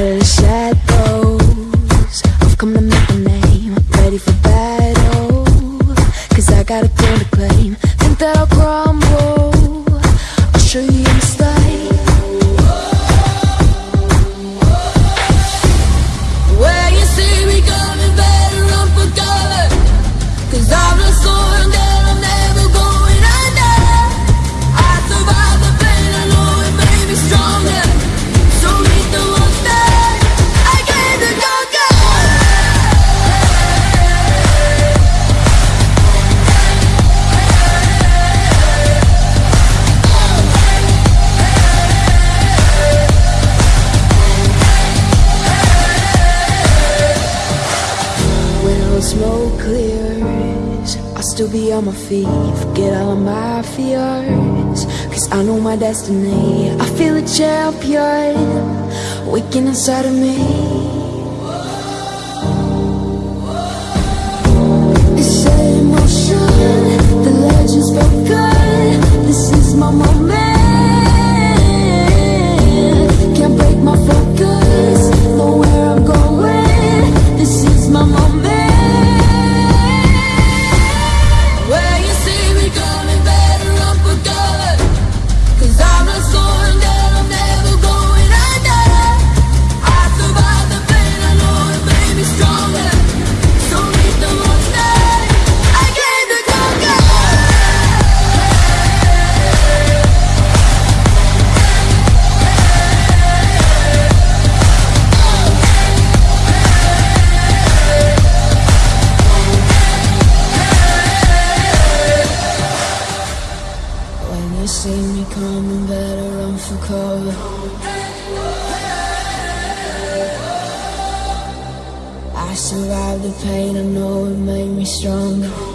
the shadows. I've come to make a name Ready for battle. Cause I got a claim to claim. Think that I'll crumble. I'll show you mistake Where still be on my feet. Forget all of my fears. Cause I know my destiny. I feel a champion waking inside of me. Coming, better run for cover. I survived the pain, I know it made me stronger.